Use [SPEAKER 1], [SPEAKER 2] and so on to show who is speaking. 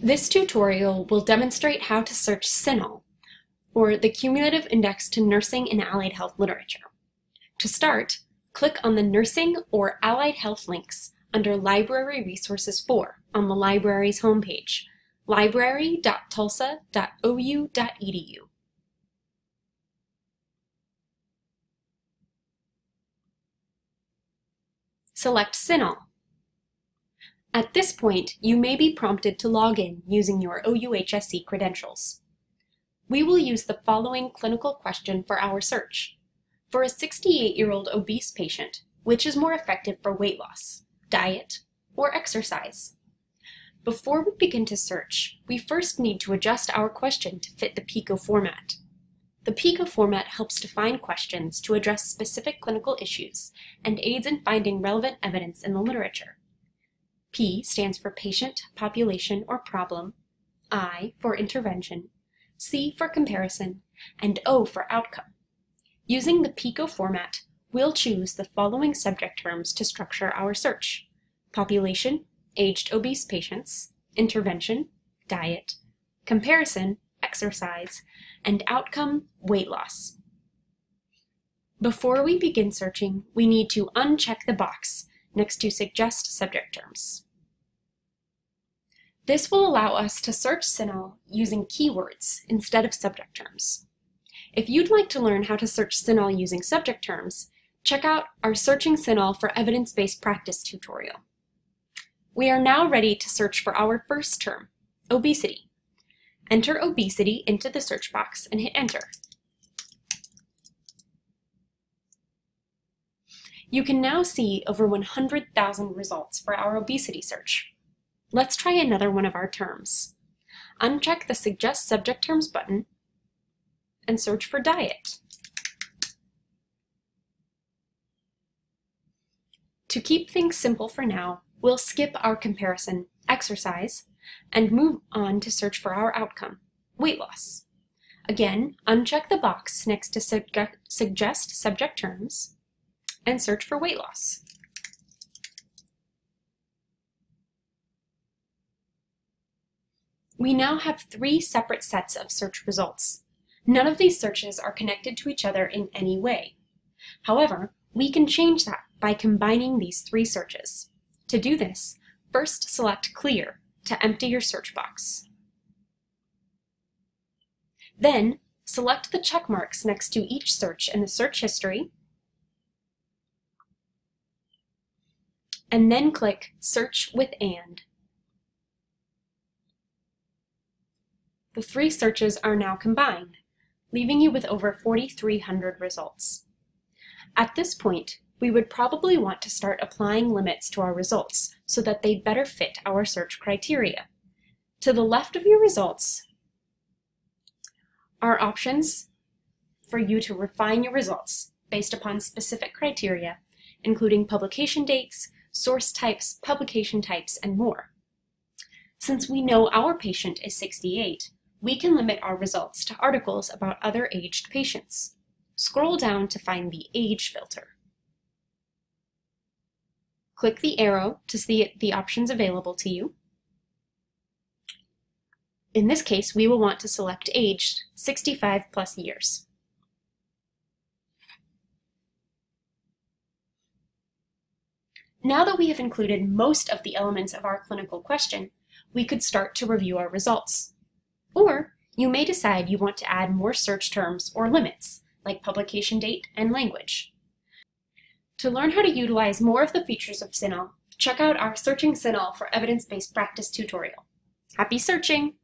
[SPEAKER 1] This tutorial will demonstrate how to search CINAHL, or the Cumulative Index to Nursing and Allied Health Literature. To start, click on the Nursing or Allied Health links under Library Resources 4 on the library's homepage, library.tulsa.ou.edu. Select CINAHL. At this point, you may be prompted to log in using your OUHSC credentials. We will use the following clinical question for our search. For a 68-year-old obese patient, which is more effective for weight loss, diet, or exercise? Before we begin to search, we first need to adjust our question to fit the PICO format. The PICO format helps define questions to address specific clinical issues and aids in finding relevant evidence in the literature. P stands for patient, population, or problem, I for intervention, C for comparison, and O for outcome. Using the PICO format, we'll choose the following subject terms to structure our search. Population, aged obese patients, intervention, diet, comparison, exercise, and outcome, weight loss. Before we begin searching, we need to uncheck the box next to Suggest Subject Terms. This will allow us to search CINAHL using keywords instead of subject terms. If you'd like to learn how to search CINAHL using subject terms, check out our Searching CINAHL for Evidence-Based Practice tutorial. We are now ready to search for our first term, obesity. Enter obesity into the search box and hit enter. You can now see over 100,000 results for our obesity search. Let's try another one of our terms. Uncheck the Suggest Subject Terms button and search for diet. To keep things simple for now, we'll skip our comparison, exercise, and move on to search for our outcome, weight loss. Again, uncheck the box next to Suggest Subject Terms and search for weight loss. We now have three separate sets of search results. None of these searches are connected to each other in any way. However, we can change that by combining these three searches. To do this, first select Clear to empty your search box. Then, select the check marks next to each search in the search history and then click Search with AND. The three searches are now combined, leaving you with over 4,300 results. At this point, we would probably want to start applying limits to our results so that they better fit our search criteria. To the left of your results are options for you to refine your results based upon specific criteria, including publication dates, source types, publication types, and more. Since we know our patient is 68, we can limit our results to articles about other aged patients. Scroll down to find the Age filter. Click the arrow to see the options available to you. In this case, we will want to select age 65 plus years. Now that we have included most of the elements of our clinical question, we could start to review our results. Or you may decide you want to add more search terms or limits, like publication date and language. To learn how to utilize more of the features of CINAHL, check out our Searching CINAHL for Evidence-Based Practice tutorial. Happy searching!